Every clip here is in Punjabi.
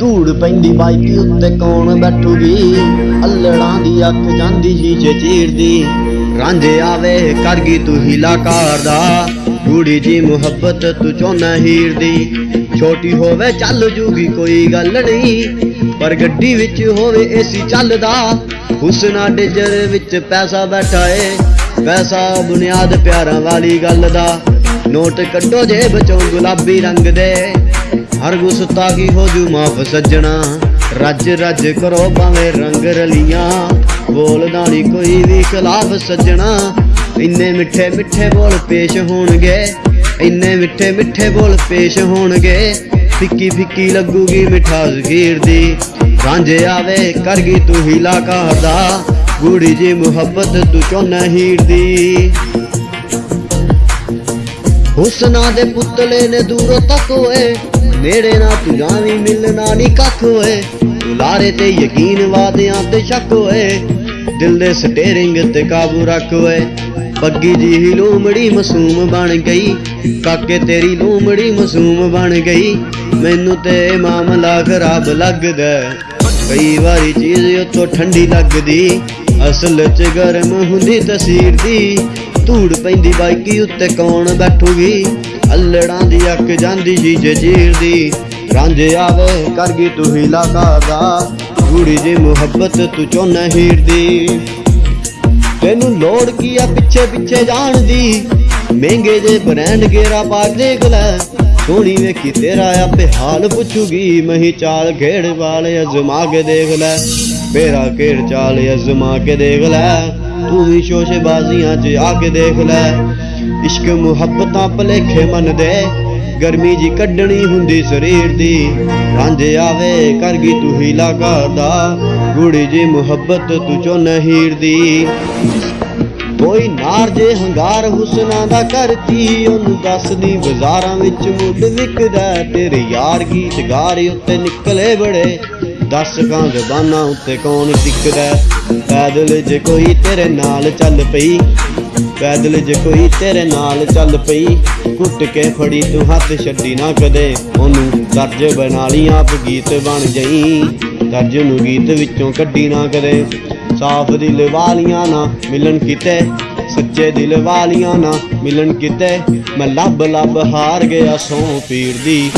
ਧੂੜ ਪੈਂਦੀ ਬਾਈਕ ਉੱਤੇ ਕੌਣ ਬੈਠੂਗੀ? ਅੱਲੜਾਂ ਦੀ ਅੱਖ ਜਾਂਦੀ ਸ਼ੀਸ਼ੇ ਚੀਰਦੀ। ਰਾਂਝੇ ਆਵੇ, ਕਰ ਗਈ ਤੂੰ ਹੀਲਾ ਦਾ। ਗੂੜੀ ਜੀ ਮੁਹੱਬਤ ਤੂੰ ਚੋਨਾ ਹੀਰ ਦੀ ਛੋਟੀ ਹੋਵੇ ਚੱਲ ਜੂਗੀ ਕੋਈ ਗੱਲ ਨਹੀਂ। ਪਰ ਗੱਡੀ ਵਿੱਚ ਹੋਵੇ ਏਸੀ ਚੱਲਦਾ। ਹੁਸਨਾ ਡਿਜਰ ਵਿੱਚ ਪੈਸਾ ਬੈਠਾ ਏ। ਪੈਸਾ ਬੁਨਿਆਦ ਪਿਆਰਾਂ ਵਾਲੀ ਗੱਲ ਦਾ। ਨੋਟ ਕੱਢੋ ਜੇਬ ਚੋਂ ਗੁਲਾਬੀ ਰੰਗ ਦੇ। ਹਰ ਗੁਸਤਾਖੀ ਹੋ ਜੂ ਮਾਫ ਸੱਜਣਾ। ਰੱਜ ਰੱਜ ਕਰੋ ਭਾਵੇਂ ਰੰਗ ਰਲੀਆਂ। ਬੋਲਦਾ ਨਹੀਂ ਕੋਈ ਵੀ ਖਿਲਾਫ ਸੱਜਣਾ। ਇੰਨੇ ਮਿੱਠੇ ਮਿੱਠੇ ਬੋਲ ਪੇਸ਼ ਹੋਣਗੇ। ਇੰਨੇ ਮਿੱਠੇ ਮਿੱਠੇ ਬੋਲ ਪੇਸ਼ ਹੋਣਗੇ। ਫਿੱਕੀ ਫਿੱਕੀ ਲੱਗੂਗੀ ਮਿਠਾਸ ਖੀਰ ਦੀ। ਰਾਂਝੇ ਆਵੇ, ਕਰਗੀ ਗਈ ਤੂੰ ਹੀਲਾ ਕਰਦਾ ਗੂੜੀ ਜੀ ਮੁਹੱਬਤ ਤੂੰ ਚੋਨਾ ਹੀਰ ਦੀ। ਹੁਸਨਾ ਦੇ ਪੁਤਲੇ ਨੇ ਦੂਰੋਂ ਤੱਕ ਹੋਏ ਨੇੜੇ ਨਾ ਤੂੰ ਜਾਵੀਂ ਮਿਲਣਾ ਨਹੀਂ ਕੱਖ ਹੋਏ ਲਾਰੇ ਤੇ ਯਕੀਨ ਵਾਦਿਆਂ ਤੇ ਸ਼ੱਕ ਹੋਏ ਦਿਲ ਦੇ ਸਟੇਰਿੰਗ ਤੇ ਕਾਬੂ ਰੱਖ ਹੋਏ ਪੱਗੀ ਜੀ ਹੀ ਲੂਮੜੀ ਮਾਸੂਮ ਬਣ ਗਈ। ਕਾਕੇ ਤੇਰੀ ਲੂਮੜੀ ਮਾਸੂਮ ਬਣ ਗਈ। ਮੈਨੂੰ ਤੇ ਮਾਮਲਾ ਖਰਾਬ ਲੱਗਦਾ। ਕਈ ਵਾਰੀ ਚੀਜ਼ ਉਤੋਂ ਠੰਡੀ ਲੱਗਦੀ। ਅਸਲ 'ਚ ਗਰਮ ਹੁੰਦੀ ਤਸੀਰ ਦੀ। ਧੂੜ ਪੈਂਦੀ ਬਾਈਕੀ ਉੱਤੇ ਕੌਣ ਬੈਠੂਗੀ? ਅੱਲੜਾਂ ਦੀ ਅੱਖ ਜਾਂਦੀ ਸ਼ੀਸ਼ੇ ਚੀਰਦੀ ਰਾਂਝੇ ਆਵੇ, ਕਰ ਗਈ ਤੂੰ ਹੀਲਾ ਦਾ ਗੂੜੀ ਜੀ ਮੁਹੱਬਤ ਤੂੰ ਚੋਨਾ ਹੀਰ ਦੀ ਤੈਨੂੰ ਲੋੜ ਕੀ ਆ ਪਿੱਛੇ ਪਿੱਛੇ ਜਾਣ ਦੀ? ਮਹਿੰਗੇ ਜੇ ਬ੍ਰਾਂਡ ਗੇਰਾ ਪਾ ਦੇਖ ਲੈ। ਸੋਹਣੀ ਵੇਖੀ ਤੇਰਾ ਆਪੇ ਹਾਲ ਪੁੱਛੂਗੀ। ਮਹੀ ਚਾਲ ਖੇੜ ਵਾਲੇ ਅਜ਼ਮਾ ਕੇ ਦੇਖ ਲੈ। ਮੇਰਾ ਖੇੜ ਚਾਲ ਅਜ਼ਮਾ ਕੇ ਦੇਖ ਲੈ। ਤੂੰ ਵੀ ਸ਼ੋਸ਼ੇ ਬਾਜ਼ੀਆਂ 'ਚ ਆ ਕੇ ਦੇਖ ਲੈ। ਇਸ਼ਕ ਮੁਹੱਬਤਾਂ ਭਲੇਖੇ ਮਨ ਦੇ। ਗਰਮੀ ਜੀ ਕੱਢਣੀ ਹੁੰਦੀ ਸਰੀਰ ਦੀ। ਰਾਂਝੇ ਆਵੇ ਕਰ ਗਈ ਤੂੰ ਹੀਲਾ ਕਰਦਾ ਗੁੜੀ ਜੀ ਮੁਹੱਬਤ ਤੂੰ ਚੋ ਨਹੀਰ ਦੀ। ਕੋਈ ਨਾਰ ਜੇ ਹੰਗਾਰ ਹੁਸਨਾ ਦਾ ਕਰਤੀ ਉਹਨੂੰ ਦੱਸਦੀ ਬਾਜ਼ਾਰਾਂ ਵਿੱਚ ਮੁੱਢ ਵਿਕਦਾ। ਤੇਰੇ ਯਾਰ ਗੀਤ ਗਾਰੇ ਉੱਤੇ ਨਿਕਲੇ ਬੜੇ। ਦਸ ਕਾਂ ਜ਼ਬਾਨਾਂ ਉੱਤੇ ਕੌਣ ਟਿਕਦਾ। ਪੈਦਲ ਜੇ ਕੋਈ ਤੇਰੇ ਨਾਲ ਚੱਲ ਪਈ ਪੈਦਲ ਜੇ ਕੋਈ ਤੇਰੇ ਨਾਲ ਚੱਲ ਪਈ ਘੁੱਟ ਕੇ ਫੜੀ ਤੂੰ ਹੱਥ ਛੱਡੀ ਨਾ ਕਦੇ। ਉਹਨੂੰ ਦਰਜ ਬਣਾ ਲਈ, ਆਪ ਗੀਤ ਬਣ ਗਈ ਦਰਜ ਨੂੰ ਗੀਤ ਵਿੱਚੋਂ ਕੱਢੀ ਨਾ ਕਦੇ। ਸਾਫ਼ ਦਿਲ ਵਾਲੀਆਂ ਨਾ ਮਿਲਣ ਕਿਤੇ, ਸੱਚੇ ਦਿਲ ਵਾਲੀਆਂ ਨਾ ਮਿਲਣ ਕਿਤੇ। ਮੈਂ ਲੱਭ ਲੱਭ ਹਾਰ ਗਿਆ ਸੌ ਪੀਰ ਦੀ।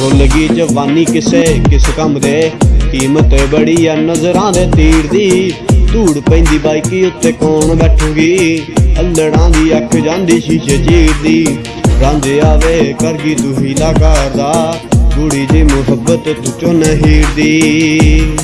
ਰੁੱਲ ਗਈ ਜਵਾਨੀ ਕਿਸੇ, ਕਿਸ ਕੰਮ ਦੇ। ਕੀਮਤ ਬੜੀ ਆ ਨਜ਼ਰਾਂ ਦੇ ਤੀਰ ਦੀ। ਧੂੜ ਪੈਂਦੀ ਬਾਈਕੀ ਉੱਤੇ ਕੌਣ ਬੈਠੂਗੀ? ਅੱਲੜਾਂ ਦੀ ਅੱਖ ਜਾਂਦੀ ਸ਼ੀਸ਼ੇ ਚੀਰਦੀ ਰੰਜ ਆਵੇ ਕਰ ਗਈ ਤੂੰ ਹੀਲਾ ਕਰਦਾ ਕੁੜੀ ਦੀ ਮੁਹੱਬਤ ਤੂੰ ਚੋਂ ਨਹੀਰ ਦੀ।